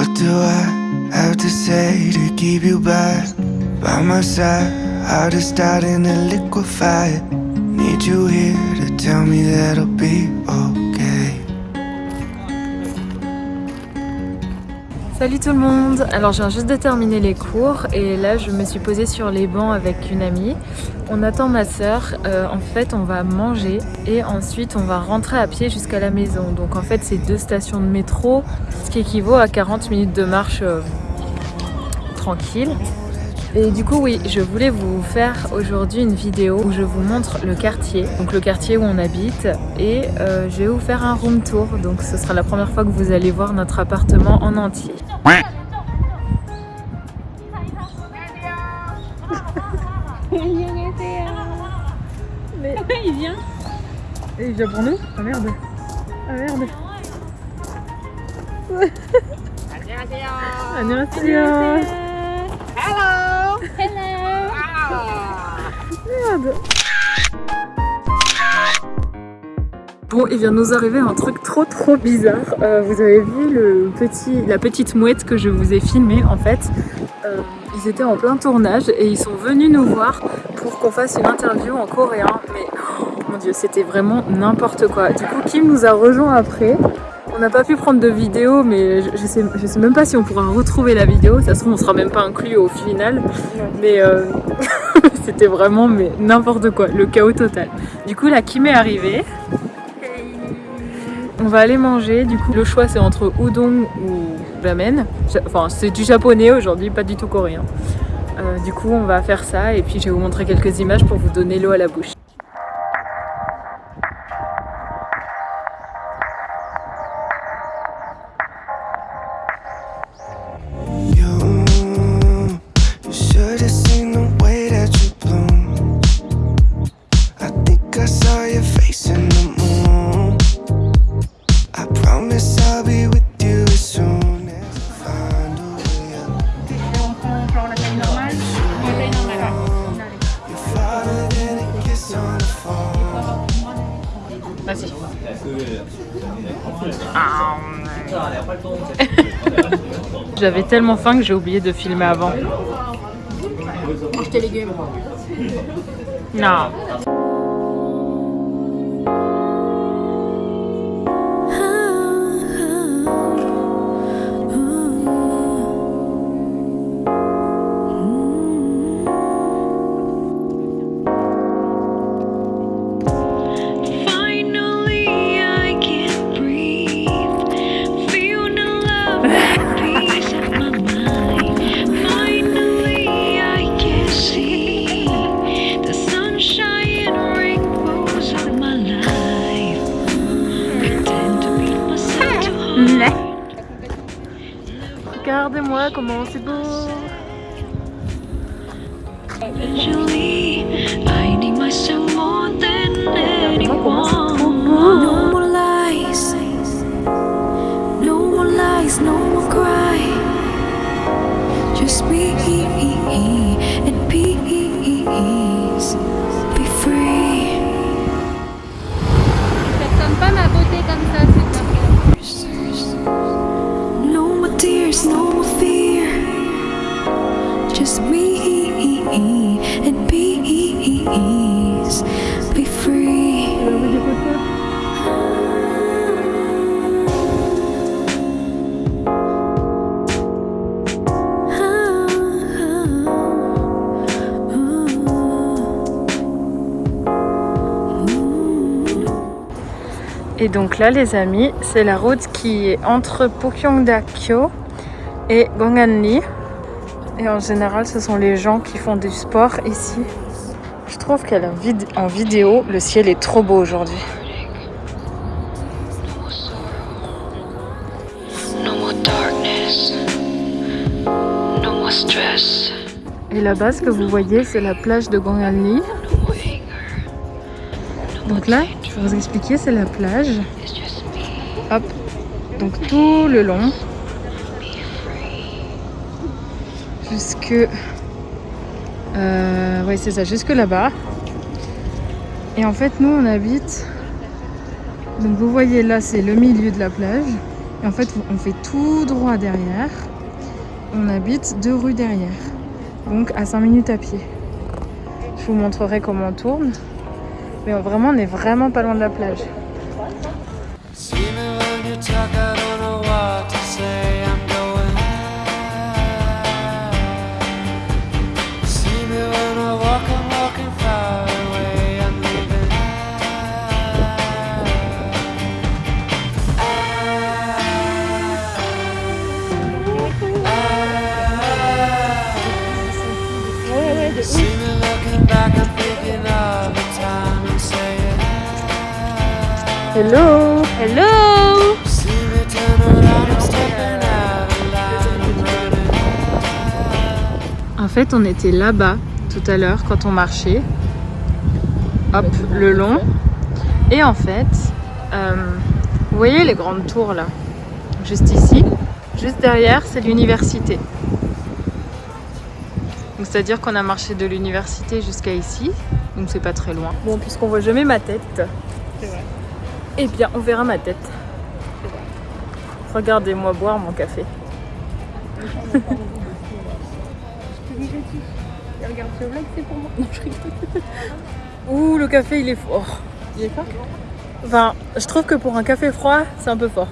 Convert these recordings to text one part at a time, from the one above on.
What do I have to say to keep you by, by my side? Heart is starting to liquefy. Need you here to tell me that I'll be okay. Salut tout le monde Alors je viens juste de terminer les cours et là je me suis posée sur les bancs avec une amie. On attend ma soeur, euh, en fait on va manger et ensuite on va rentrer à pied jusqu'à la maison. Donc en fait c'est deux stations de métro, ce qui équivaut à 40 minutes de marche euh, tranquille. Et du coup oui, je voulais vous faire aujourd'hui une vidéo où je vous montre le quartier, donc le quartier où on habite et euh, je vais vous faire un room tour, donc ce sera la première fois que vous allez voir notre appartement en entier. Mais il vient Et il vient pour nous Ah merde Ah merde 안녕하세요 Hello. Merde Bon, il vient nous arriver un truc trop trop bizarre. Euh, vous avez vu le petit, la petite mouette que je vous ai filmée en fait. Euh, ils étaient en plein tournage et ils sont venus nous voir pour qu'on fasse une interview en coréen. Mais oh, mon dieu, c'était vraiment n'importe quoi. Du coup, Kim nous a rejoint après? On n'a pas pu prendre de vidéo, mais je, je, sais, je sais même pas si on pourra retrouver la vidéo. Ça se trouve, on sera même pas inclus au final. Mais euh, c'était vraiment mais n'importe quoi, le chaos total. Du coup, la Kim est arrivée. On va aller manger, du coup le choix c'est entre udon ou ramen. Enfin c'est du japonais aujourd'hui, pas du tout coréen. Euh, du coup on va faire ça et puis je vais vous montrer quelques images pour vous donner l'eau à la bouche. J'avais tellement faim que j'ai oublié de filmer avant. Mange tes légumes. Non. Lies, no more cry. Just be and peace, Et donc là les amis, c'est la route qui est entre Pukyongda-kyo et Gonganli. Et en général, ce sont les gens qui font du sport ici. Je trouve qu'en vid en vidéo, le ciel est trop beau aujourd'hui. Et là-bas, ce que vous voyez, c'est la plage de Gonganli. Donc là, je vais vous expliquer, c'est la plage. Hop. Donc tout le long. Jusque... Euh, ouais, c'est ça, jusque là-bas. Et en fait, nous, on habite... Donc vous voyez là, c'est le milieu de la plage. Et en fait, on fait tout droit derrière. On habite deux rues derrière. Donc à 5 minutes à pied. Je vous montrerai comment on tourne. Mais vraiment, on est vraiment pas loin de la plage. I'm running. En fait, on était là-bas tout à l'heure quand on marchait. Hop, le long. Et en fait, euh, vous voyez les grandes tours là? Juste ici. Juste derrière, c'est l'université. Donc c'est-à-dire qu'on a marché de l'université jusqu'à ici. Donc c'est pas très loin. Bon, puisqu'on voit jamais ma tête. Eh bien, on verra ma tête. Regardez-moi boire mon café. Regarde ce vlog, c'est pour moi. Non, je rigole. Ouh, le café, il est fort. Il est fort Enfin, je trouve que pour un café froid, c'est un peu fort.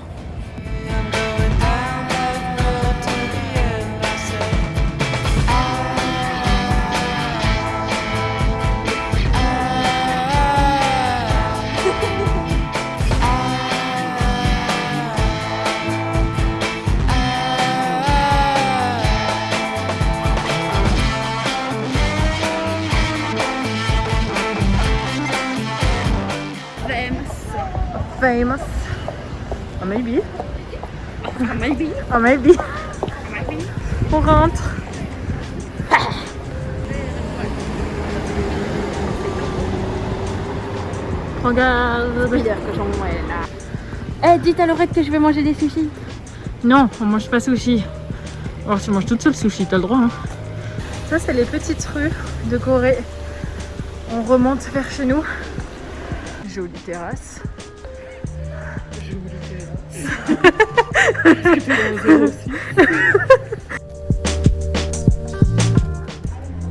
Maybe. Oh, maybe. On rentre. Regarde. dire que j'en là. Eh, dites à Laurette que je vais manger des sushis. Non, on mange pas sushi. Alors tu manges toute seule sushi, t'as le droit. Hein. Ça, c'est les petites rues de Corée. On remonte vers chez nous. Jolie terrasse.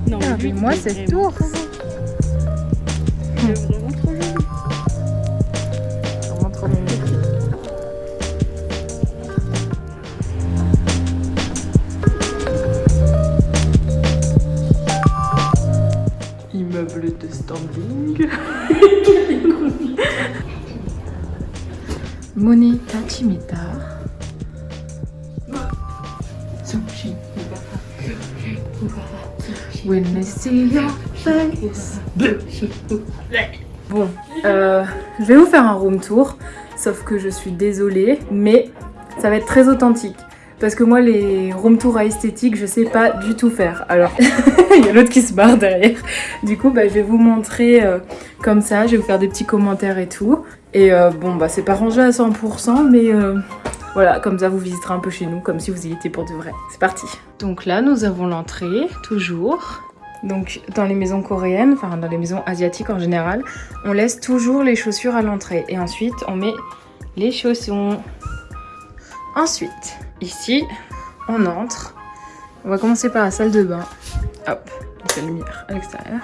Non, Ah, mais moi, c'est tour. Bon, euh, je vais vous faire un room tour, sauf que je suis désolée, mais ça va être très authentique. Parce que moi, les room tours à esthétique, je sais pas du tout faire. Alors, il y a l'autre qui se barre derrière. Du coup, bah, je vais vous montrer euh, comme ça, je vais vous faire des petits commentaires et tout. Et euh, bon, bah, c'est pas rangé à 100%, mais voilà, comme ça, vous visiterez un peu chez nous, comme si vous y étiez pour de vrai. C'est parti Donc là, nous avons l'entrée, toujours. Donc dans les maisons coréennes, enfin dans les maisons asiatiques en général, on laisse toujours les chaussures à l'entrée. Et ensuite, on met les chaussons. Ensuite, ici, on entre. On va commencer par la salle de bain. Hop, la lumière à l'extérieur.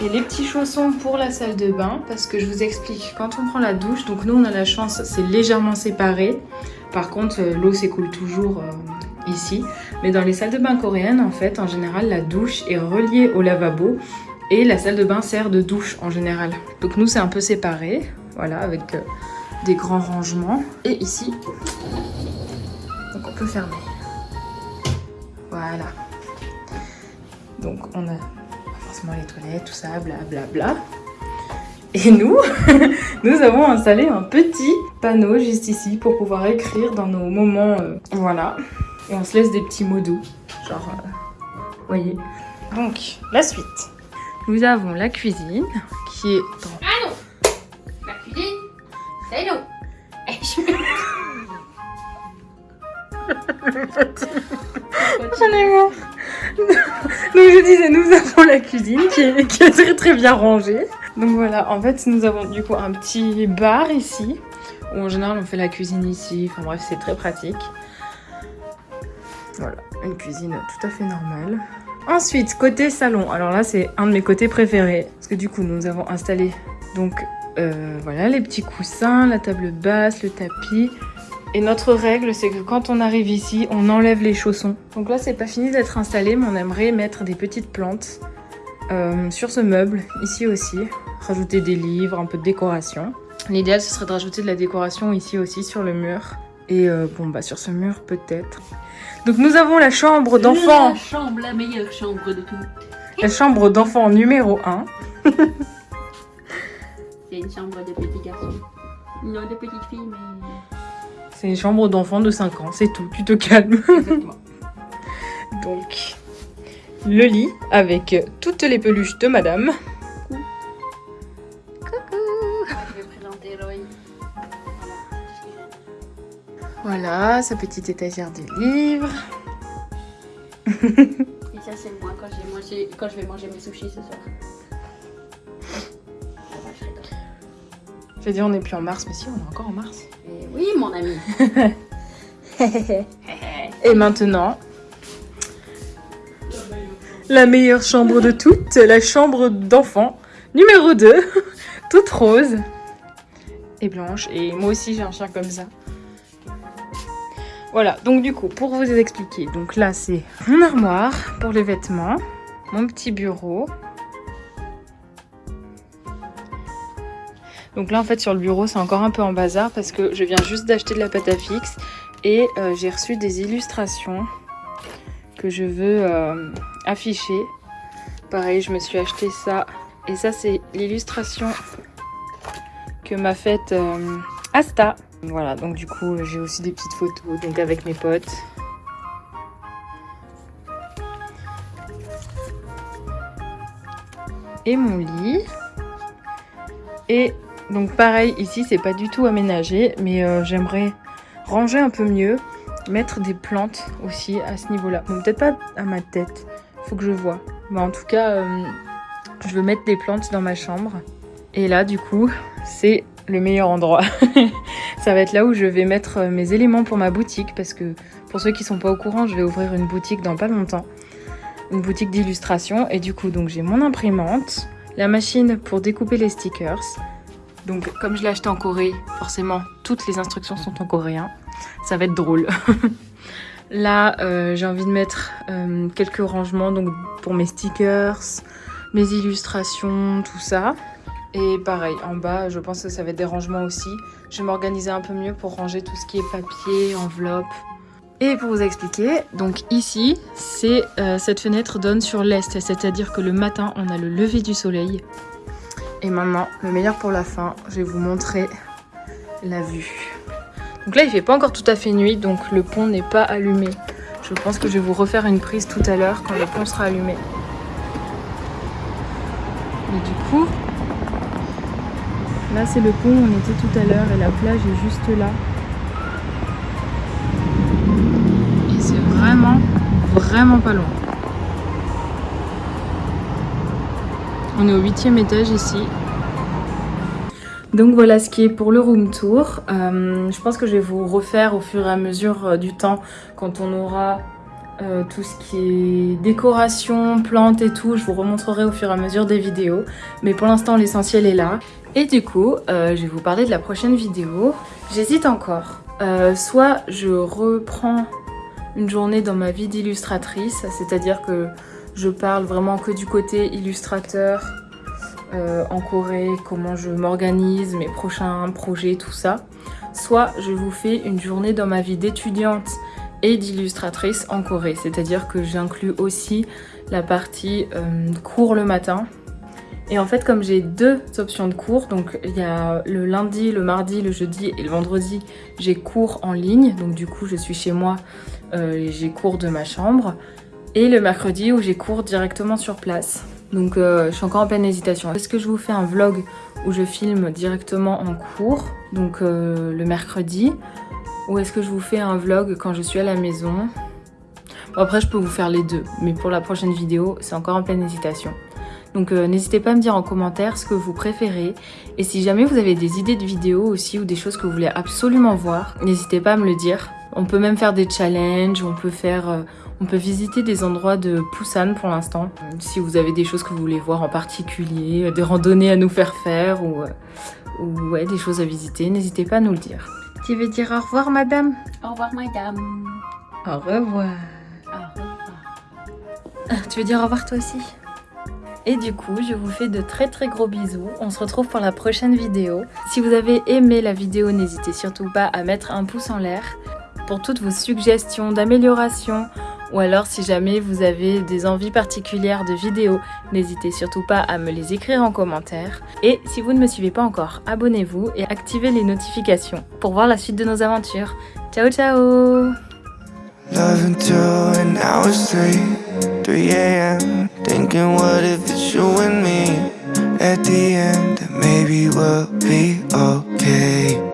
Et les petits chaussons pour la salle de bain, parce que je vous explique, quand on prend la douche, donc nous on a la chance, c'est légèrement séparé. Par contre, euh, l'eau s'écoule toujours euh, ici. Mais dans les salles de bain coréennes, en fait, en général, la douche est reliée au lavabo et la salle de bain sert de douche en général. Donc nous, c'est un peu séparé, voilà, avec euh, des grands rangements. Et ici, donc on peut fermer. Voilà. Donc on a forcément les toilettes, tout ça, blablabla. Bla, bla. Et nous, nous avons installé un petit panneau juste ici pour pouvoir écrire dans nos moments, euh, voilà. Et on se laisse des petits mots doux, genre, euh, voyez. Donc, la suite. Nous avons la cuisine qui est dans... Ah non La cuisine, c'est J'en ai marre. Donc je disais, nous avons la cuisine qui est, très très bien rangée. Donc voilà, en fait nous avons du coup un petit bar ici Ou en général, on fait la cuisine ici. Enfin bref, c'est très pratique. Voilà, une cuisine tout à fait normale. Ensuite, côté salon. Alors là, c'est un de mes côtés préférés. Parce que du coup, nous avons installé donc euh, voilà les petits coussins, la table basse, le tapis. Et notre règle, c'est que quand on arrive ici, on enlève les chaussons. Donc là, c'est pas fini d'être installé, mais on aimerait mettre des petites plantes euh, sur ce meuble, ici aussi. Rajouter des livres, un peu de décoration. L'idéal, ce serait de rajouter de la décoration ici aussi sur le mur. Et euh, bon, bah sur ce mur, peut-être. Donc nous avons la chambre d'enfant. La chambre, la meilleure chambre de toutes. La chambre d'enfant numéro 1. C'est une chambre de petits garçons. Non, de petites filles, mais. C'est une chambre d'enfant de 5 ans, c'est tout, tu te calmes. Exactement. Donc, le lit avec toutes les peluches de madame. Je vais présenter. Voilà. Sa petite étagère de livres. Et ça, c'est moi quand, j'ai mangé, quand je vais manger mes sushis ce soir. Je. J'ai dit on n'est plus en mars, mais si, on est encore en mars. Et oui, mon ami. Et maintenant, la meilleure chambre de toutes, la chambre d'enfant numéro 2, toute rose et blanche. Et moi aussi j'ai un chien comme ça. Voilà, donc du coup, pour vous expliquer, donc là c'est mon armoire pour les vêtements, mon petit bureau. Donc là en fait sur le bureau c'est encore un peu en bazar parce que je viens juste d'acheter de la pâte à fixe et euh, j'ai reçu des illustrations que je veux euh, afficher. Pareil, je me suis acheté ça. Et ça, c'est l'illustration que m'a faite euh, Asta. Voilà, donc du coup, j'ai aussi des petites photos donc avec mes potes. Et mon lit. Et donc pareil, ici, c'est pas du tout aménagé, mais euh, j'aimerais ranger un peu mieux, mettre des plantes aussi à ce niveau-là. Bon, peut-être pas à ma tête, faut que je vois. Mais en tout cas, euh, je veux mettre des plantes dans ma chambre. Et là, du coup, c'est le meilleur endroit. Ça va être là où je vais mettre euh, mes éléments pour ma boutique, parce que pour ceux qui sont pas au courant, je vais ouvrir une boutique dans pas longtemps. Une boutique d'illustration. Et du coup, donc j'ai mon imprimante, la machine pour découper les stickers. Donc, comme je l'ai acheté en Corée, forcément, toutes les instructions sont en coréen. Ça va être drôle. Là, euh, j'ai envie de mettre euh, quelques rangements donc pour mes stickers, mes illustrations, tout ça. Et pareil, en bas, je pense que ça va être des rangements aussi. Je vais m'organiser un peu mieux pour ranger tout ce qui est papier, enveloppe. Et pour vous expliquer, donc ici, euh, cette fenêtre donne sur l'est, c'est-à-dire que le matin, on a le lever du soleil. Et maintenant, le meilleur pour la fin, je vais vous montrer la vue. Donc là, il fait pas encore tout à fait nuit, donc le pont n'est pas allumé. Je pense que je vais vous refaire une prise tout à l'heure quand le pont sera allumé. Mais du coup, là c'est le pont où on était tout à l'heure et la plage est juste là. Et c'est vraiment, vraiment pas loin. On est au huitième étage ici. Donc voilà ce qui est pour le room tour. Euh, je pense que je vais vous refaire au fur et à mesure euh, du temps quand on aura euh, tout ce qui est décoration, plantes et tout. Je vous remontrerai au fur et à mesure des vidéos. Mais pour l'instant l'essentiel est là. Et du coup, je vais vous parler de la prochaine vidéo. J'hésite encore. Soit je reprends une journée dans ma vie d'illustratrice, c'est-à-dire que je parle vraiment que du côté illustrateur, euh, en Corée, comment je m'organise, mes prochains projets, tout ça. Soit je vous fais une journée dans ma vie d'étudiante et d'illustratrice en Corée, c'est-à-dire que j'inclus aussi la partie euh, cours le matin. Et en fait, comme j'ai deux options de cours, donc il y a le lundi, le mardi, le jeudi et le vendredi, j'ai cours en ligne, donc du coup je suis chez moi euh, et j'ai cours de ma chambre. Et le mercredi où j'ai cours directement sur place. Donc euh, je suis encore en pleine hésitation. Est-ce que je vous fais un vlog où je filme directement en cours, donc euh, le mercredi? Ou est-ce que je vous fais un vlog quand je suis à la maison? Bon, Après je peux vous faire les deux, mais pour la prochaine vidéo, c'est encore en pleine hésitation. Donc euh, n'hésitez pas à me dire en commentaire ce que vous préférez. Et si jamais vous avez des idées de vidéos aussi ou des choses que vous voulez absolument voir, n'hésitez pas à me le dire. On peut même faire des challenges, on peut faire... euh, on peut visiter des endroits de Busan pour l'instant. Si vous avez des choses que vous voulez voir en particulier, euh, des randonnées à nous faire faire ou, euh, ou ouais, des choses à visiter, n'hésitez pas à nous le dire. Tu veux dire au revoir madame? Au revoir, madame. Au revoir. Au revoir. Tu veux dire au revoir toi aussi? Et du coup, je vous fais de très très gros bisous. On se retrouve pour la prochaine vidéo. Si vous avez aimé la vidéo, n'hésitez surtout pas à mettre un pouce en l'air pour toutes vos suggestions d'amélioration ou alors si jamais vous avez des envies particulières de vidéos, n'hésitez surtout pas à me les écrire en commentaire. Et si vous ne me suivez pas encore, abonnez-vous et activez les notifications pour voir la suite de nos aventures. Ciao ciao Love until an hour straight, 3 a.m. Thinking, what if it's you and me? At the end, maybe we'll be okay.